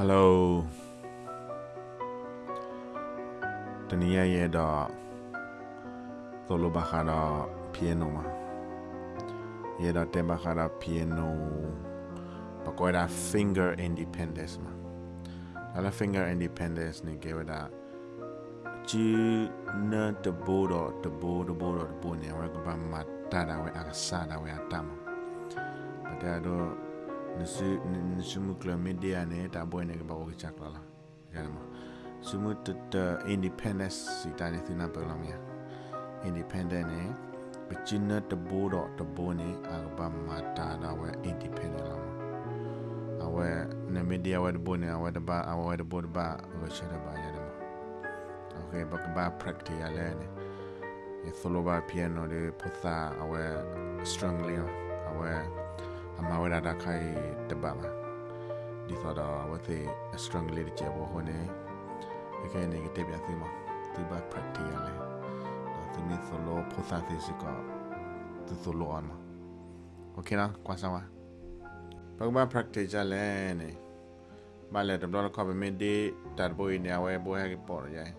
Hello တနည်းရဲ့တော့သောလိုဘာခါတော့ piano မှာရဲ့တော့တင်ဘာခါတော့ piano ပကွာတာ finger independence မှာဒါလည်း finger independence နေကြတာချီနတဘောတော့တဘောတဘောတော့တဘောနေဝကဘာမတာတာဝဲအကစားတာဝဲအတမ်းပဒါတော့ kla media ne ta boy ne ba ko chak la la ya ma sumu ta independence si ta ne thina pa la mya independent ne bachina ta bo do ta bo ne a ba ma ta da we independent la ma awe ne media wa bo ne awe da ba awe da bo da ba ko cha da ba ya da ma okay ba ba practice ya le ne ye solo ba piano de potha awe strongly အမဝရတာခိုင်တပါလာဒီဆိုတော့ဝတ်သေး strong လေးတဲ့ဘောဟိုနေအကဲနေကတပြသိမဒီဘ practice ရလဲဒါသမီး solo process ကသူ solo အမ okay လားကွာစားပါဘုံမ practice ရလဲနေဘာလဲတော့တော့ခေါ်ပေးဒီတာဘိုနေဝဲဘိုဟဲပေါ်ရိုင်း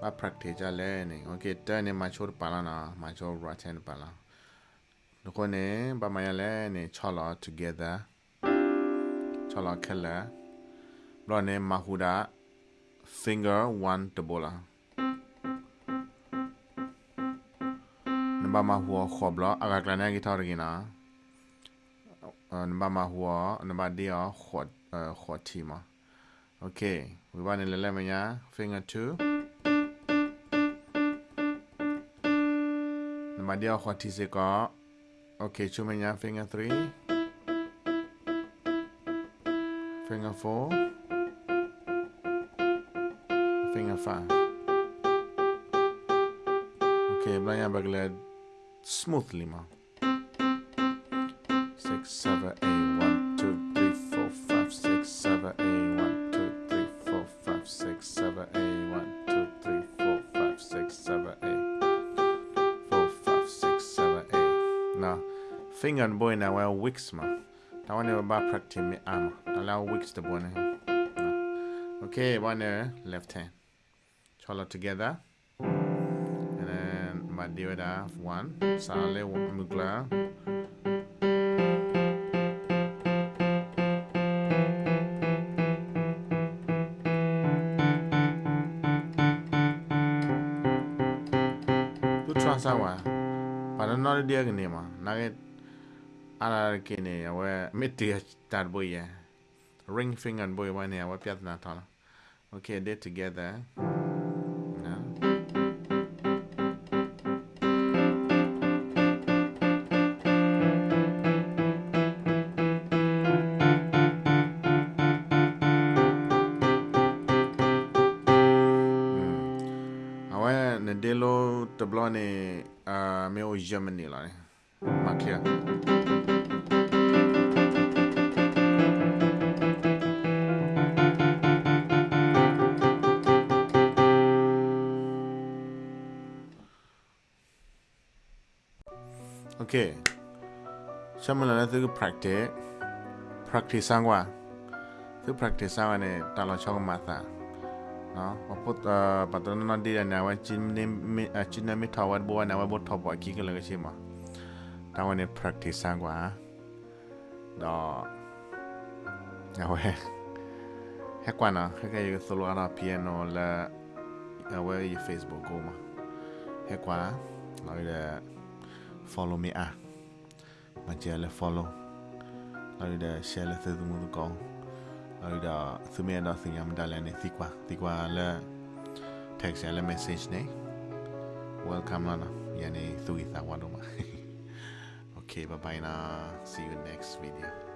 ဘာ practice ရလဲနေ okay တဲ့နေမှာချိုးပါလာနာမှာချိုး right hand ပါလား ทุกคนเนี่ยบามา yalle เนี่ยชอลอ together ชอลอแค่ละรอเนี่ยมาฮูดา finger one ตบละนบามาหัวขอบลออากาศกลางเนี่ยกี่ท่ากินนะนบามาหัวนบาเดียวขวดเอ่อขวดทีมาโอเควิวานี่เล่นๆมั้ยยะ finger two นบาเดียวขวดทีสิก็ Okay, cuma yang finger 3 Finger 4 Finger 5 Okay, belanja bagla smooth lima 6, finger boy na wa weeks ma. Ta wane ba practice me ah, arm allow weeks to bone eh? okay one eh? left hand. Cholo together. And then my da one. Sale mugla. Tu transawa para no dia gini ma. Nugget ya wa miti tar boy ring finger boy wa ne wa piat na okay they together 오케 이. 샤말라나 뜨그 프랙 티. 프랙티 상 과. 뜨 프랙티 상와네 달라 청 마 타. 어, 어포 어 바트는 나디 나와 진네 진네 타와 보와 나와 보 타와 기가 라가시 마. 다와네 프랙티 상 과. 너 나와 해과나 해가 이거 솔로 하나 피아노 라 나와 이 페이스북 고마 해과 나와 follow me อ่ะมาเจอแล้ว follow เราได้ share แล้วซื้อสมุดกองเราได้ซื้อเมียเราสิ่งยามได้แล้วเนี่ยสิกว่าสิกว่าแล้ว text แล้ว message เนี่ย welcome แล้วนะยันนี่สุกิสาวันลงมา okay bye bye นะ see you next video